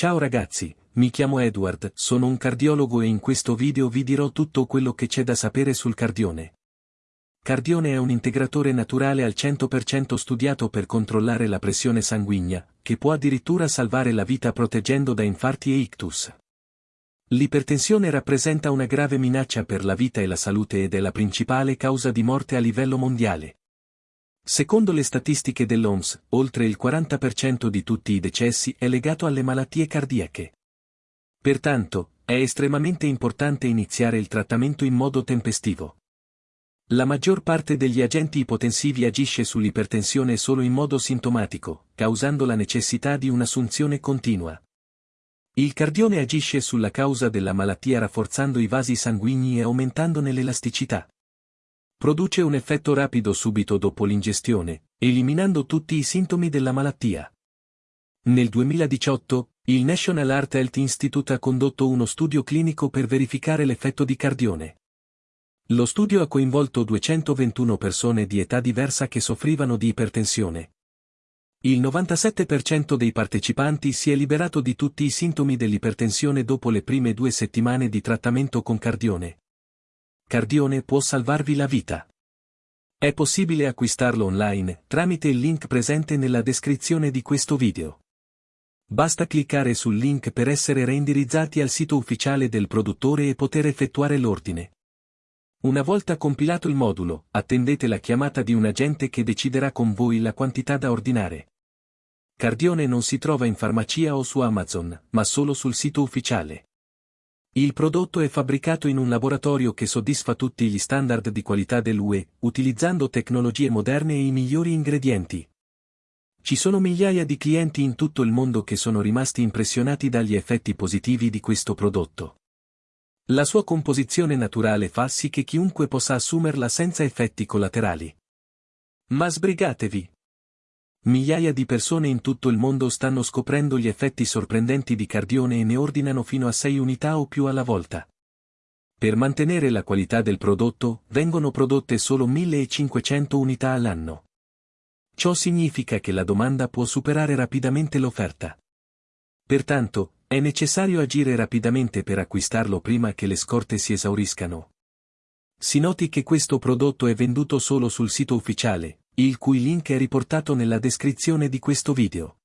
Ciao ragazzi, mi chiamo Edward, sono un cardiologo e in questo video vi dirò tutto quello che c'è da sapere sul cardione. Cardione è un integratore naturale al 100% studiato per controllare la pressione sanguigna, che può addirittura salvare la vita proteggendo da infarti e ictus. L'ipertensione rappresenta una grave minaccia per la vita e la salute ed è la principale causa di morte a livello mondiale. Secondo le statistiche dell'OMS, oltre il 40% di tutti i decessi è legato alle malattie cardiache. Pertanto, è estremamente importante iniziare il trattamento in modo tempestivo. La maggior parte degli agenti ipotensivi agisce sull'ipertensione solo in modo sintomatico, causando la necessità di un'assunzione continua. Il cardione agisce sulla causa della malattia rafforzando i vasi sanguigni e aumentandone l'elasticità. Produce un effetto rapido subito dopo l'ingestione, eliminando tutti i sintomi della malattia. Nel 2018, il National Heart Health Institute ha condotto uno studio clinico per verificare l'effetto di cardione. Lo studio ha coinvolto 221 persone di età diversa che soffrivano di ipertensione. Il 97% dei partecipanti si è liberato di tutti i sintomi dell'ipertensione dopo le prime due settimane di trattamento con cardione. Cardione può salvarvi la vita. È possibile acquistarlo online, tramite il link presente nella descrizione di questo video. Basta cliccare sul link per essere reindirizzati al sito ufficiale del produttore e poter effettuare l'ordine. Una volta compilato il modulo, attendete la chiamata di un agente che deciderà con voi la quantità da ordinare. Cardione non si trova in farmacia o su Amazon, ma solo sul sito ufficiale. Il prodotto è fabbricato in un laboratorio che soddisfa tutti gli standard di qualità dell'UE, utilizzando tecnologie moderne e i migliori ingredienti. Ci sono migliaia di clienti in tutto il mondo che sono rimasti impressionati dagli effetti positivi di questo prodotto. La sua composizione naturale fa sì che chiunque possa assumerla senza effetti collaterali. Ma sbrigatevi! Migliaia di persone in tutto il mondo stanno scoprendo gli effetti sorprendenti di cardione e ne ordinano fino a 6 unità o più alla volta. Per mantenere la qualità del prodotto, vengono prodotte solo 1500 unità all'anno. Ciò significa che la domanda può superare rapidamente l'offerta. Pertanto, è necessario agire rapidamente per acquistarlo prima che le scorte si esauriscano. Si noti che questo prodotto è venduto solo sul sito ufficiale, il cui link è riportato nella descrizione di questo video.